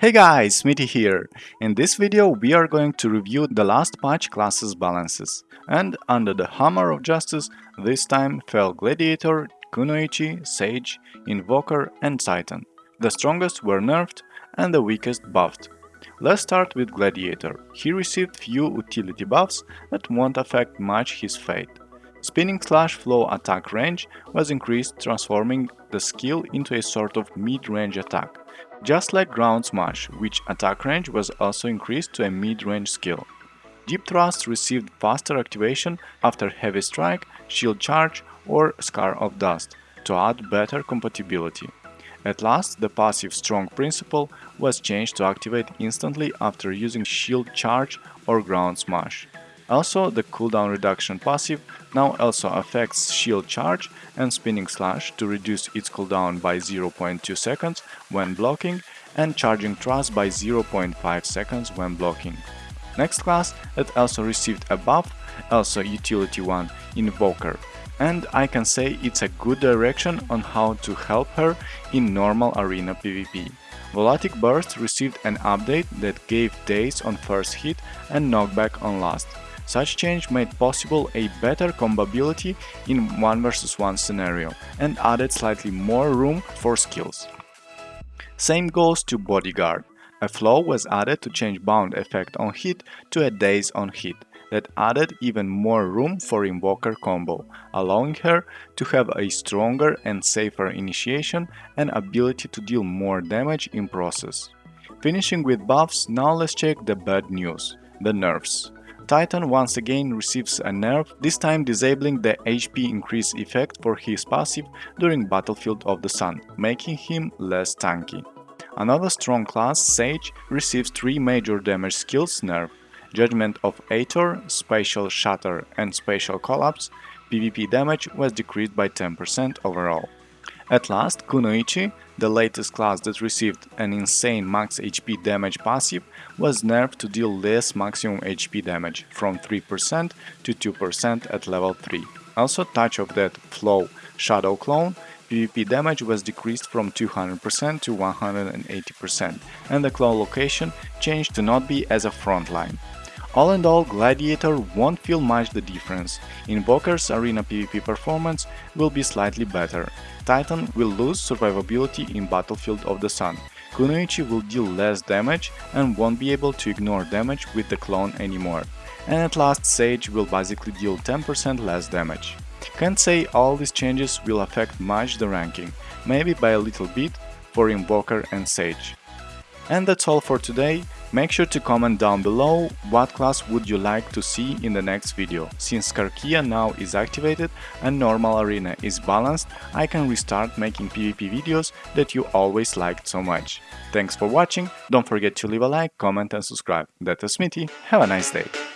Hey guys, Smithy here. In this video we are going to review the last patch classes balances. And under the Hammer of Justice, this time fell Gladiator, Kunoichi, Sage, Invoker and Titan. The strongest were nerfed and the weakest buffed. Let's start with Gladiator. He received few utility buffs that won't affect much his fate. Spinning slash flow attack range was increased transforming the skill into a sort of mid-range attack. Just like Ground Smash, which attack range was also increased to a mid-range skill. Deep Thrust received faster activation after Heavy Strike, Shield Charge or Scar of Dust to add better compatibility. At last, the passive Strong Principle was changed to activate instantly after using Shield Charge or Ground Smash. Also, the cooldown reduction passive now also affects shield charge and spinning slash to reduce its cooldown by 0.2 seconds when blocking and charging thrust by 0.5 seconds when blocking. Next class that also received a buff, also utility 1, Invoker, and I can say it's a good direction on how to help her in normal arena PvP. Volatic Burst received an update that gave daze on first hit and knockback on last. Such change made possible a better combability in 1 vs 1 scenario and added slightly more room for skills. Same goes to Bodyguard. A flow was added to change bound effect on hit to a daze on hit that added even more room for Invoker combo, allowing her to have a stronger and safer initiation and ability to deal more damage in process. Finishing with buffs, now let's check the bad news, the nerfs. Titan once again receives a nerf, this time disabling the HP increase effect for his passive during Battlefield of the Sun, making him less tanky. Another strong class, Sage, receives three major damage skills nerf, Judgment of Aetor, Spatial Shatter and Spatial Collapse, PvP damage was decreased by 10% overall. At last, Kunoichi, the latest class that received an insane max HP damage passive, was nerfed to deal less maximum HP damage, from 3% to 2% at level 3. Also Touch of Death Flow Shadow Clone, PvP damage was decreased from 200% to 180%, and the clone location changed to not be as a frontline. All in all, Gladiator won't feel much the difference. Invoker's arena PvP performance will be slightly better. Titan will lose survivability in Battlefield of the Sun. Kunoichi will deal less damage and won't be able to ignore damage with the clone anymore. And at last Sage will basically deal 10% less damage. Can't say all these changes will affect much the ranking, maybe by a little bit for Invoker and Sage. And that's all for today. Make sure to comment down below what class would you like to see in the next video. Since Karkia now is activated and normal arena is balanced, I can restart making PvP videos that you always liked so much. Thanks for watching, don't forget to leave a like, comment and subscribe. That is Smithy, have a nice day!